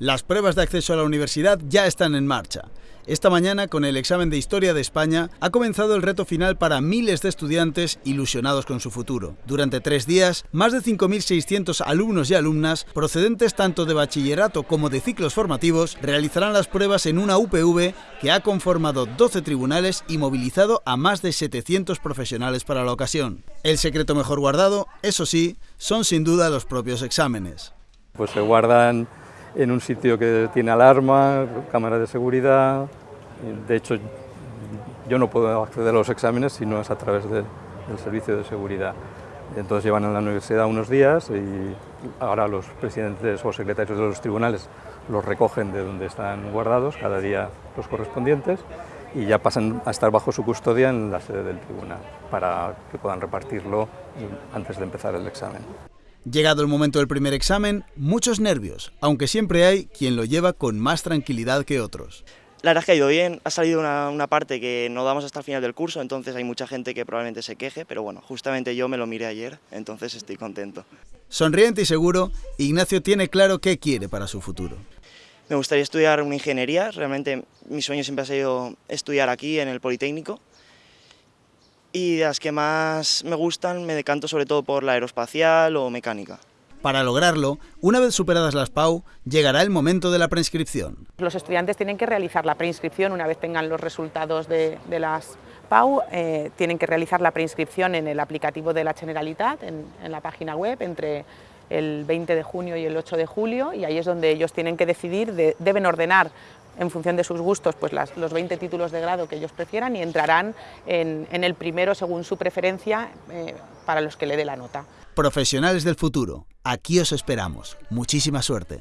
Las pruebas de acceso a la universidad ya están en marcha. Esta mañana, con el examen de Historia de España, ha comenzado el reto final para miles de estudiantes ilusionados con su futuro. Durante tres días, más de 5.600 alumnos y alumnas, procedentes tanto de bachillerato como de ciclos formativos, realizarán las pruebas en una UPV que ha conformado 12 tribunales y movilizado a más de 700 profesionales para la ocasión. El secreto mejor guardado, eso sí, son sin duda los propios exámenes. Pues se guardan en un sitio que tiene alarma, cámara de seguridad. De hecho, yo no puedo acceder a los exámenes si no es a través del servicio de seguridad. Entonces llevan a la universidad unos días y ahora los presidentes o secretarios de los tribunales los recogen de donde están guardados, cada día los correspondientes, y ya pasan a estar bajo su custodia en la sede del tribunal para que puedan repartirlo antes de empezar el examen. Llegado el momento del primer examen, muchos nervios, aunque siempre hay quien lo lleva con más tranquilidad que otros. La verdad es que ha ido bien, ha salido una, parte que no damos hasta el final del curso, entonces hay mucha gente que probablemente se queje, pero bueno, justamente yo me lo miré ayer, entonces estoy contento. Sonriente y seguro, Ignacio tiene claro qué quiere para su futuro. Me gustaría estudiar una ingeniería, realmente mi sueño siempre ha sido estudiar aquí en el Politécnico, y de las que más me gustan me decanto sobre todo por la aeroespacial o mecánica. Para lograrlo, una vez superadas las PAU, llegará el momento de la preinscripción. Los estudiantes tienen que realizar la preinscripción una vez tengan los resultados de, las PAU, eh, tienen que realizar la preinscripción en el aplicativo de la Generalitat, en, en la página web, entre el 20 de junio y el 8 de julio, y ahí es donde ellos tienen que decidir, deben ordenar en función de sus gustos pues los 20 títulos de grado que ellos prefieran y entrarán en, el primero según su preferencia eh, para los que le dé la nota. Profesionales del futuro, aquí os esperamos. Muchísima suerte.